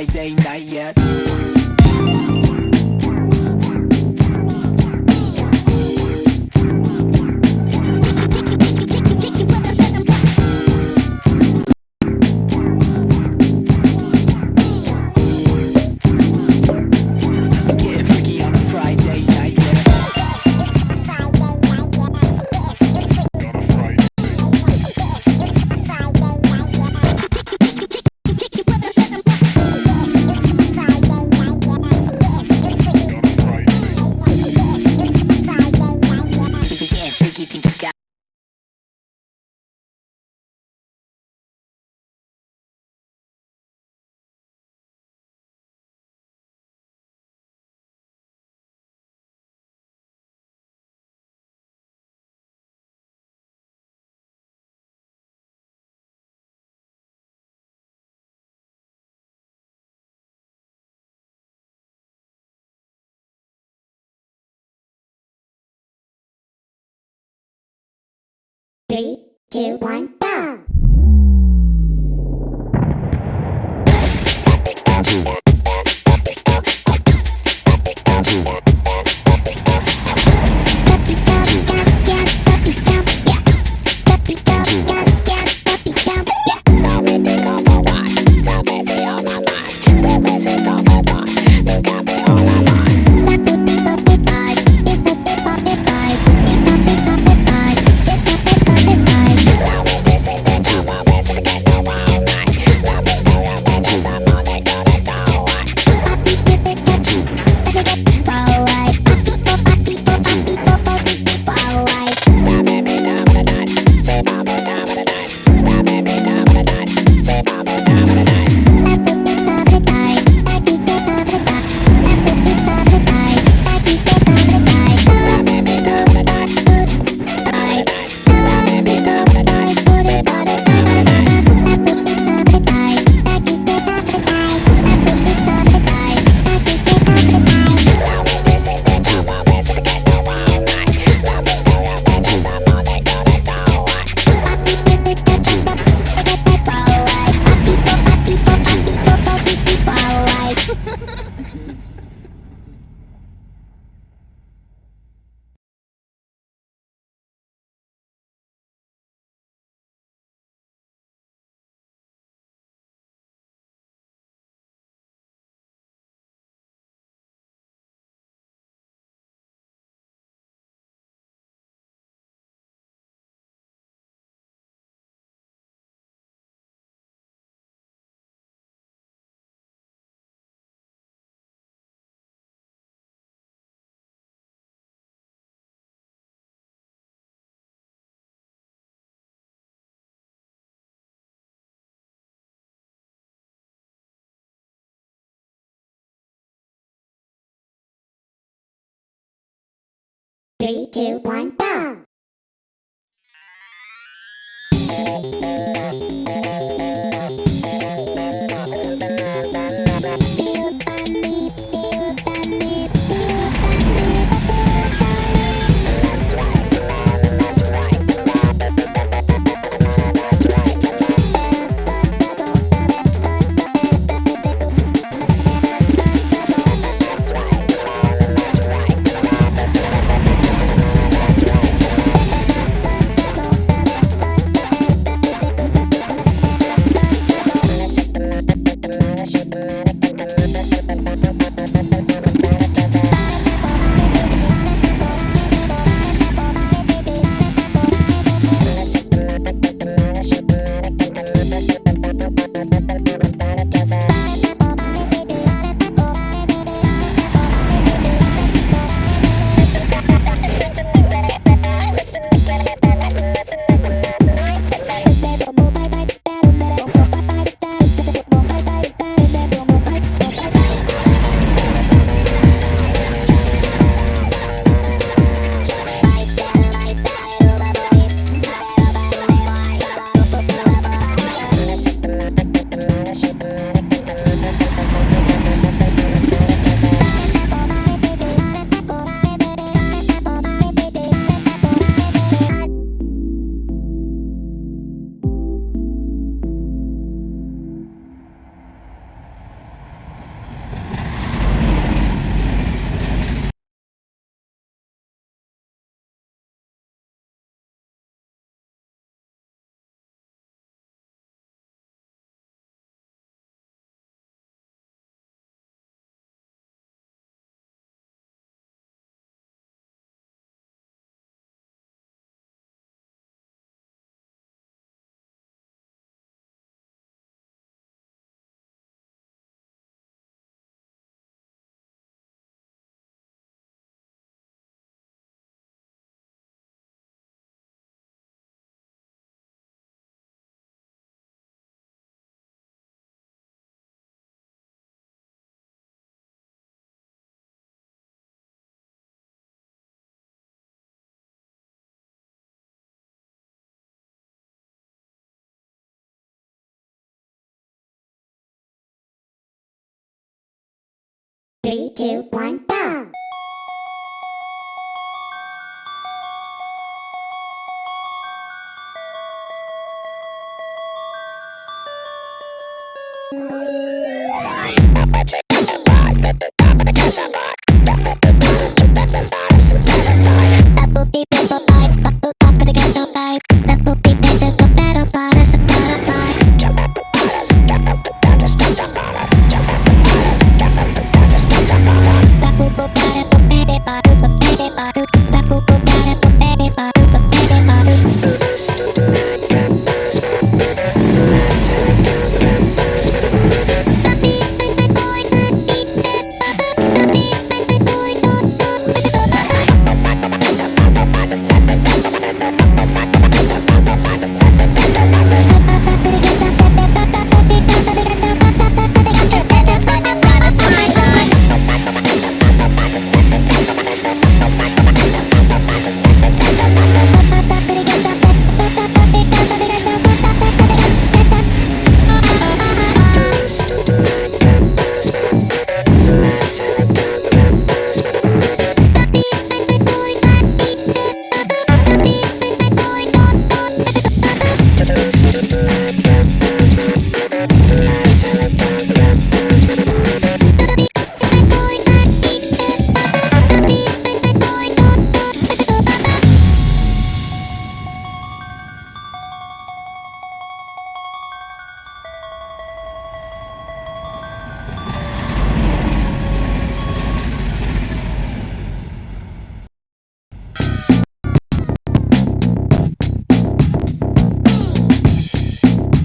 Friday night yet. Three, two, one, go! Three, two, one, go! Three, two, one, go! Magic at the top of the castle.